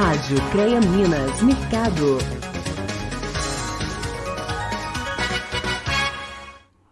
Rádio CREA Minas Mercado.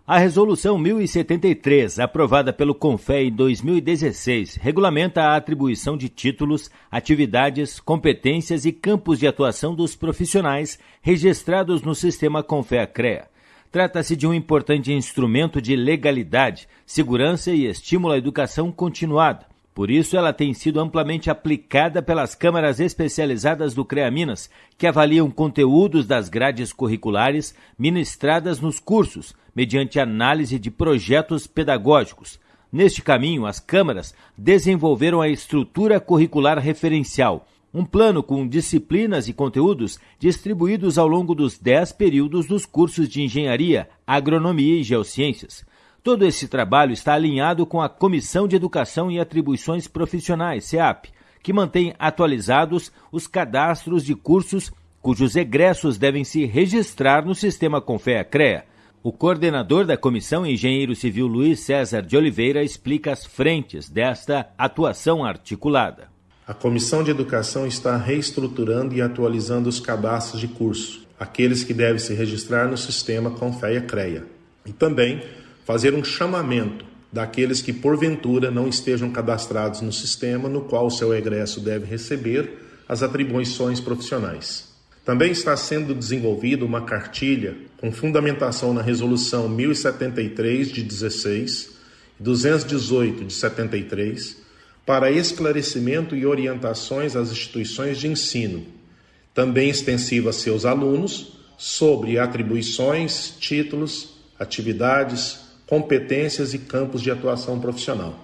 A Resolução 1073, aprovada pelo CONFE em 2016, regulamenta a atribuição de títulos, atividades, competências e campos de atuação dos profissionais registrados no sistema CONFE-CREA. Trata-se de um importante instrumento de legalidade, segurança e estímulo à educação continuada. Por isso, ela tem sido amplamente aplicada pelas câmaras especializadas do CREA Minas, que avaliam conteúdos das grades curriculares ministradas nos cursos, mediante análise de projetos pedagógicos. Neste caminho, as câmaras desenvolveram a estrutura curricular referencial, um plano com disciplinas e conteúdos distribuídos ao longo dos dez períodos dos cursos de engenharia, agronomia e geociências. Todo esse trabalho está alinhado com a Comissão de Educação e Atribuições Profissionais, CEAP, que mantém atualizados os cadastros de cursos cujos egressos devem se registrar no sistema Confea-CREA. O coordenador da comissão, engenheiro civil Luiz César de Oliveira, explica as frentes desta atuação articulada. A Comissão de Educação está reestruturando e atualizando os cadastros de curso, aqueles que devem se registrar no sistema Confea-CREA. E também fazer um chamamento daqueles que porventura não estejam cadastrados no sistema no qual o seu egresso deve receber as atribuições profissionais. Também está sendo desenvolvida uma cartilha com fundamentação na Resolução 1073 de 16 e 218 de 73 para esclarecimento e orientações às instituições de ensino, também extensiva a seus alunos, sobre atribuições, títulos, atividades, competências e campos de atuação profissional.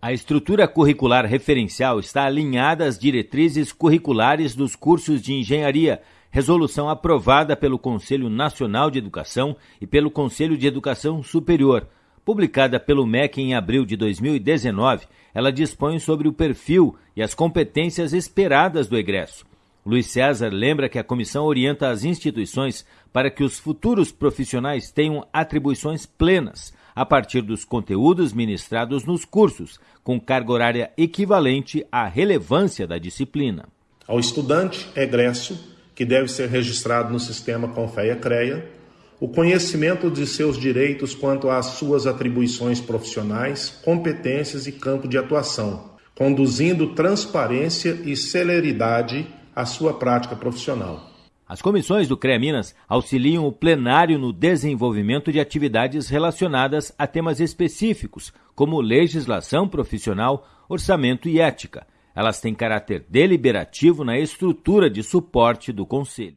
A estrutura curricular referencial está alinhada às diretrizes curriculares dos cursos de engenharia, resolução aprovada pelo Conselho Nacional de Educação e pelo Conselho de Educação Superior. Publicada pelo MEC em abril de 2019, ela dispõe sobre o perfil e as competências esperadas do egresso. Luiz César lembra que a comissão orienta as instituições para que os futuros profissionais tenham atribuições plenas a partir dos conteúdos ministrados nos cursos, com carga horária equivalente à relevância da disciplina. Ao estudante egresso, que deve ser registrado no sistema Confeia-CREA, o conhecimento de seus direitos quanto às suas atribuições profissionais, competências e campo de atuação, conduzindo transparência e celeridade à sua prática profissional. As comissões do CREA Minas auxiliam o plenário no desenvolvimento de atividades relacionadas a temas específicos, como legislação profissional, orçamento e ética. Elas têm caráter deliberativo na estrutura de suporte do Conselho.